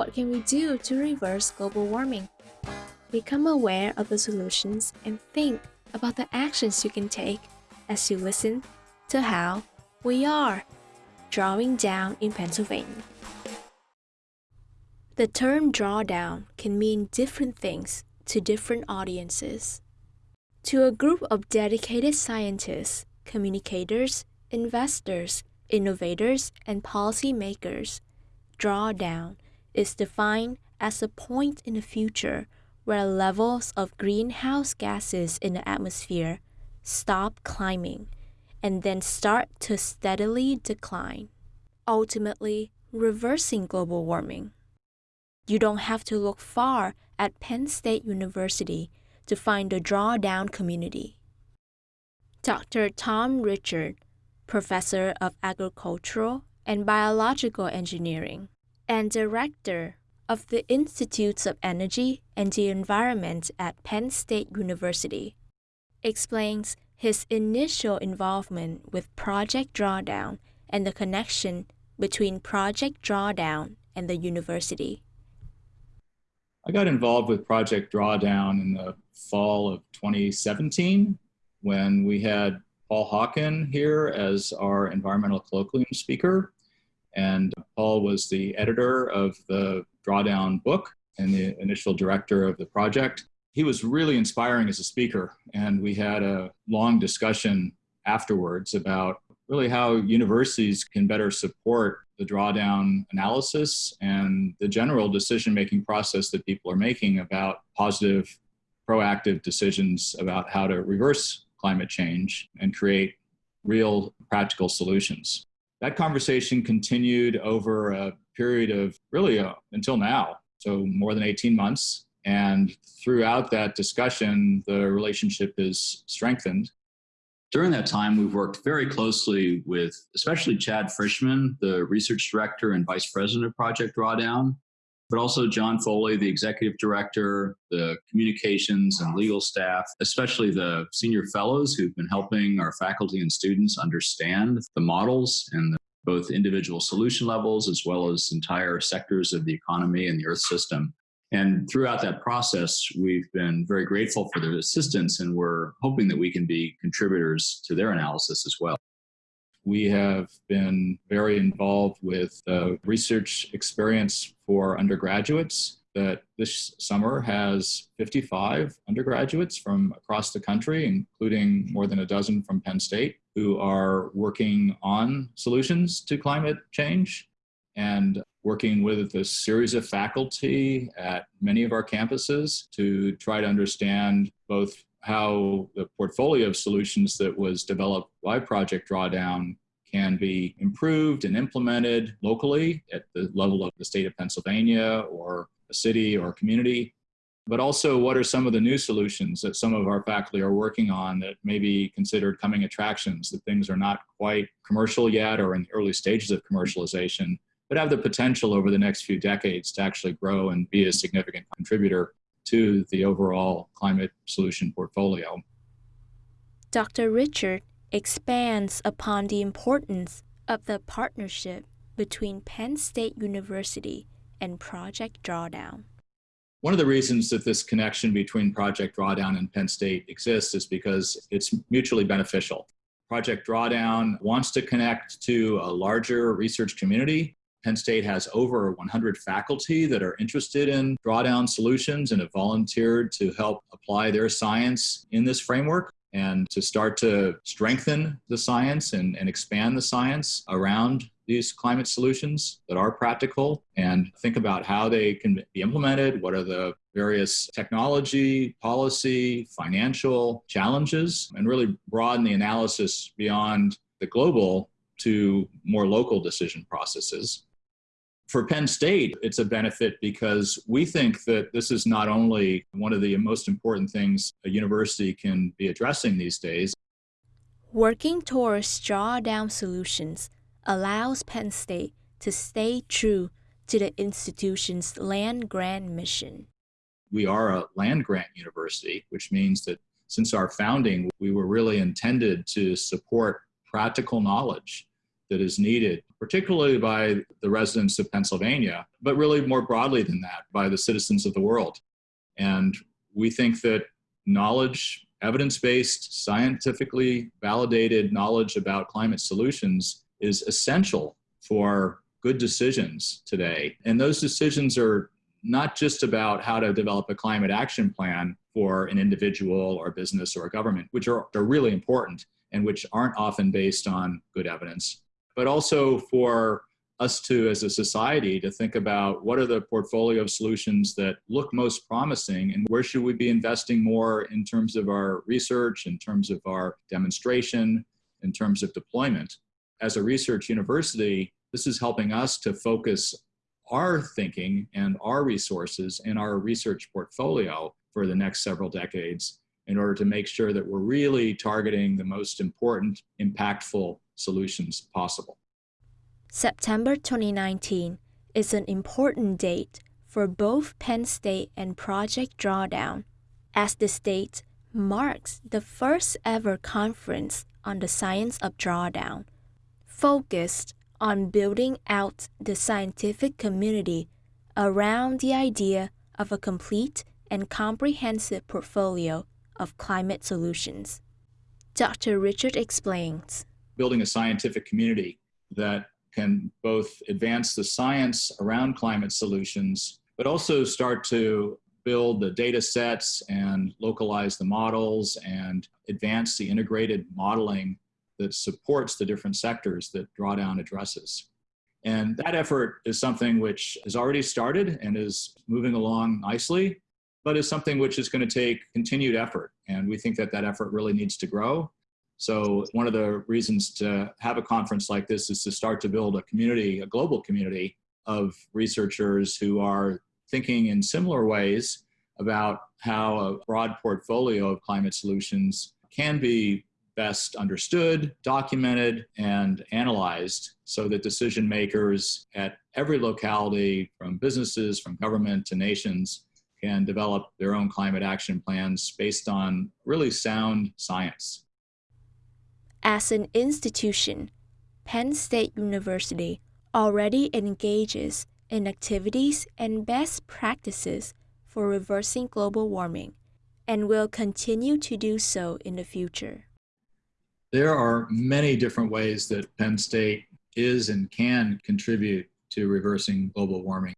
What can we do to reverse global warming? Become aware of the solutions and think about the actions you can take as you listen to how we are drawing down in Pennsylvania. The term drawdown can mean different things to different audiences. To a group of dedicated scientists, communicators, investors, innovators, and policymakers, drawdown is defined as a point in the future where levels of greenhouse gases in the atmosphere stop climbing and then start to steadily decline, ultimately reversing global warming. You don't have to look far at Penn State University to find the drawdown community. Dr. Tom Richard, professor of agricultural and biological engineering and director of the Institutes of Energy and the Environment at Penn State University, explains his initial involvement with Project Drawdown and the connection between Project Drawdown and the university. I got involved with Project Drawdown in the fall of 2017 when we had Paul Hawken here as our environmental colloquium speaker. And Paul was the editor of the Drawdown book and the initial director of the project. He was really inspiring as a speaker, and we had a long discussion afterwards about really how universities can better support the drawdown analysis and the general decision making process that people are making about positive, proactive decisions about how to reverse climate change and create real practical solutions. That conversation continued over a period of really uh, until now, so more than 18 months. And throughout that discussion, the relationship is strengthened. During that time, we've worked very closely with especially Chad Frischmann, the research director and vice president of Project Drawdown, but also John Foley, the executive director, the communications and legal staff, especially the senior fellows who've been helping our faculty and students understand the models and the, both individual solution levels as well as entire sectors of the economy and the earth system. And throughout that process, we've been very grateful for their assistance and we're hoping that we can be contributors to their analysis as well. We have been very involved with research experience for undergraduates that this summer has 55 undergraduates from across the country, including more than a dozen from Penn State, who are working on solutions to climate change. And working with a series of faculty at many of our campuses to try to understand both how the portfolio of solutions that was developed by Project Drawdown can be improved and implemented locally at the level of the state of Pennsylvania or a city or a community, but also what are some of the new solutions that some of our faculty are working on that may be considered coming attractions, that things are not quite commercial yet or in the early stages of commercialization, but have the potential over the next few decades to actually grow and be a significant contributor to the overall climate solution portfolio. Dr. Richard expands upon the importance of the partnership between Penn State University and Project Drawdown. One of the reasons that this connection between Project Drawdown and Penn State exists is because it's mutually beneficial. Project Drawdown wants to connect to a larger research community Penn State has over 100 faculty that are interested in drawdown solutions and have volunteered to help apply their science in this framework and to start to strengthen the science and, and expand the science around these climate solutions that are practical and think about how they can be implemented, what are the various technology, policy, financial challenges, and really broaden the analysis beyond the global to more local decision processes for Penn State, it's a benefit because we think that this is not only one of the most important things a university can be addressing these days. Working towards drawdown solutions allows Penn State to stay true to the institution's land grant mission. We are a land grant university, which means that since our founding, we were really intended to support practical knowledge that is needed, particularly by the residents of Pennsylvania, but really more broadly than that, by the citizens of the world. And we think that knowledge, evidence based, scientifically validated knowledge about climate solutions is essential for good decisions today. And those decisions are not just about how to develop a climate action plan for an individual or business or a government, which are, are really important and which aren't often based on good evidence, but also for us to, as a society, to think about what are the portfolio of solutions that look most promising and where should we be investing more in terms of our research, in terms of our demonstration, in terms of deployment. As a research university, this is helping us to focus our thinking and our resources and our research portfolio for the next several decades in order to make sure that we're really targeting the most important, impactful solutions possible. September 2019 is an important date for both Penn State and Project Drawdown, as the date marks the first ever conference on the science of drawdown, focused on building out the scientific community around the idea of a complete and comprehensive portfolio of climate solutions. Dr. Richard explains. Building a scientific community that can both advance the science around climate solutions, but also start to build the data sets and localize the models and advance the integrated modeling that supports the different sectors that Drawdown addresses. And that effort is something which has already started and is moving along nicely, but is something which is going to take continued effort. And we think that that effort really needs to grow. So one of the reasons to have a conference like this is to start to build a community, a global community of researchers who are thinking in similar ways about how a broad portfolio of climate solutions can be best understood, documented, and analyzed so that decision makers at every locality, from businesses, from government to nations, can develop their own climate action plans based on really sound science. As an institution, Penn State University already engages in activities and best practices for reversing global warming and will continue to do so in the future. There are many different ways that Penn State is and can contribute to reversing global warming.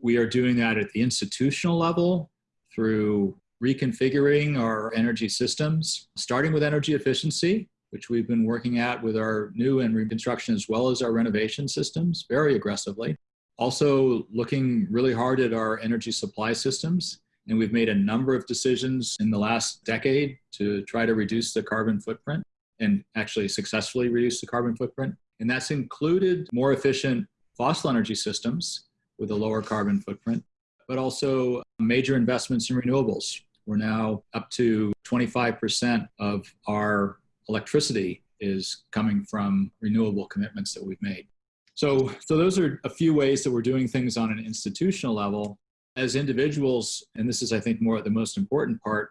We are doing that at the institutional level through reconfiguring our energy systems, starting with energy efficiency, which we've been working at with our new and reconstruction as well as our renovation systems very aggressively. Also, looking really hard at our energy supply systems. And we've made a number of decisions in the last decade to try to reduce the carbon footprint and actually successfully reduce the carbon footprint. And that's included more efficient fossil energy systems with a lower carbon footprint, but also major investments in renewables. We're now up to 25% of our electricity is coming from renewable commitments that we've made. So, so those are a few ways that we're doing things on an institutional level. As individuals, and this is, I think, more the most important part.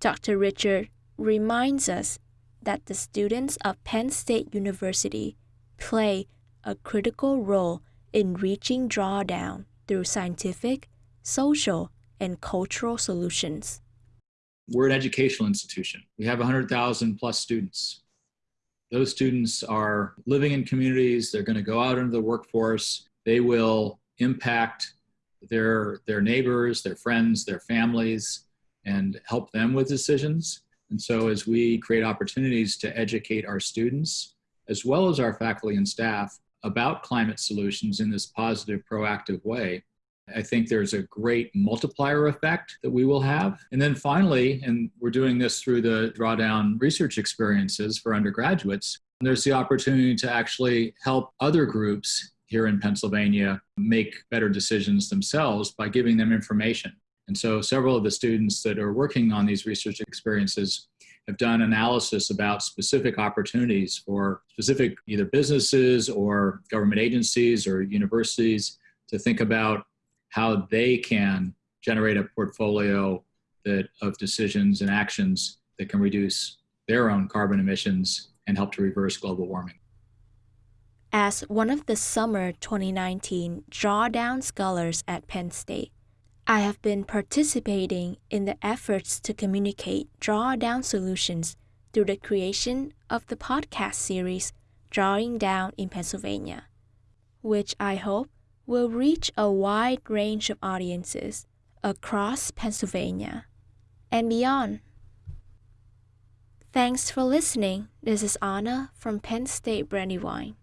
Dr. Richard reminds us that the students of Penn State University play a critical role in reaching drawdown through scientific, social, and cultural solutions. We're an educational institution. We have 100,000 plus students. Those students are living in communities, they're going to go out into the workforce, they will impact their, their neighbors, their friends, their families, and help them with decisions. And so as we create opportunities to educate our students, as well as our faculty and staff, about climate solutions in this positive, proactive way, I think there's a great multiplier effect that we will have. And then finally, and we're doing this through the drawdown research experiences for undergraduates, there's the opportunity to actually help other groups here in Pennsylvania make better decisions themselves by giving them information. And so several of the students that are working on these research experiences have done analysis about specific opportunities for specific either businesses or government agencies or universities to think about how they can generate a portfolio that of decisions and actions that can reduce their own carbon emissions and help to reverse global warming. As one of the summer 2019 Drawdown Scholars at Penn State, I have been participating in the efforts to communicate drawdown solutions through the creation of the podcast series Drawing Down in Pennsylvania, which I hope will reach a wide range of audiences across Pennsylvania and beyond. Thanks for listening. This is Anna from Penn State Brandywine.